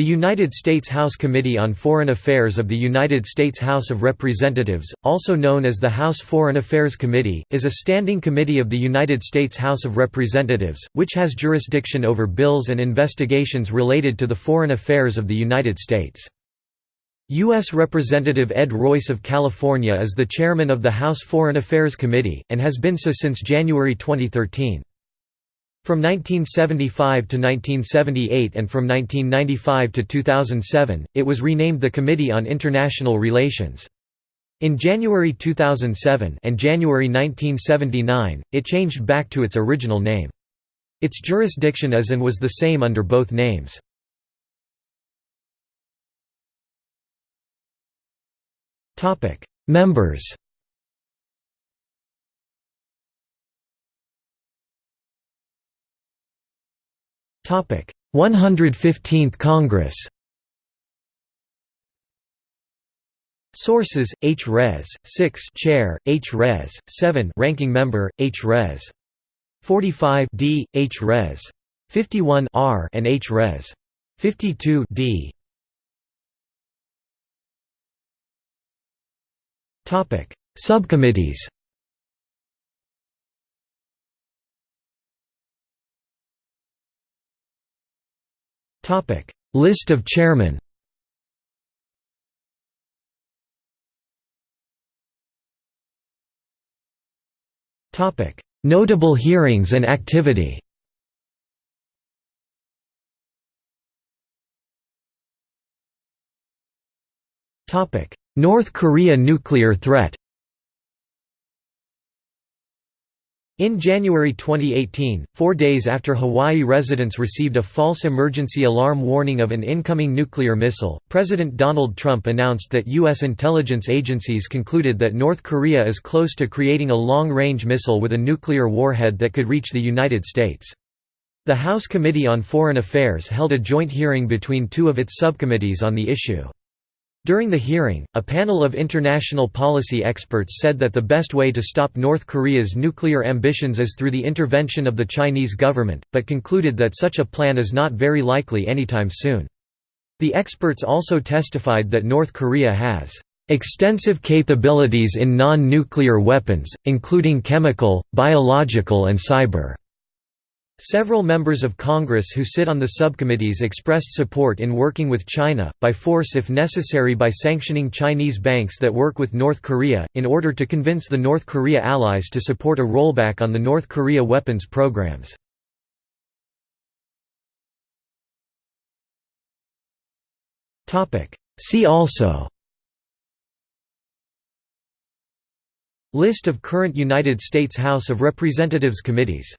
The United States House Committee on Foreign Affairs of the United States House of Representatives, also known as the House Foreign Affairs Committee, is a standing committee of the United States House of Representatives, which has jurisdiction over bills and investigations related to the foreign affairs of the United States. U.S. Representative Ed Royce of California is the chairman of the House Foreign Affairs Committee, and has been so since January 2013. From 1975 to 1978 and from 1995 to 2007, it was renamed the Committee on International Relations. In January 2007 and January 1979, it changed back to its original name. Its jurisdiction is and was the same under both names. Members 115th Congress. Sources: H. Res. 6 Chair, H. Res. 7 Ranking Member, H. Res. 45 D. H. Res. 51 R and H. Res. 52 D. Topic: Subcommittees. List of chairmen Notable hearings and activity North Korea nuclear threat In January 2018, four days after Hawaii residents received a false emergency alarm warning of an incoming nuclear missile, President Donald Trump announced that U.S. intelligence agencies concluded that North Korea is close to creating a long-range missile with a nuclear warhead that could reach the United States. The House Committee on Foreign Affairs held a joint hearing between two of its subcommittees on the issue. During the hearing, a panel of international policy experts said that the best way to stop North Korea's nuclear ambitions is through the intervention of the Chinese government, but concluded that such a plan is not very likely anytime soon. The experts also testified that North Korea has extensive capabilities in non-nuclear weapons, including chemical, biological and cyber. Several members of Congress who sit on the subcommittees expressed support in working with China, by force if necessary by sanctioning Chinese banks that work with North Korea, in order to convince the North Korea allies to support a rollback on the North Korea weapons programs. See also List of current United States House of Representatives committees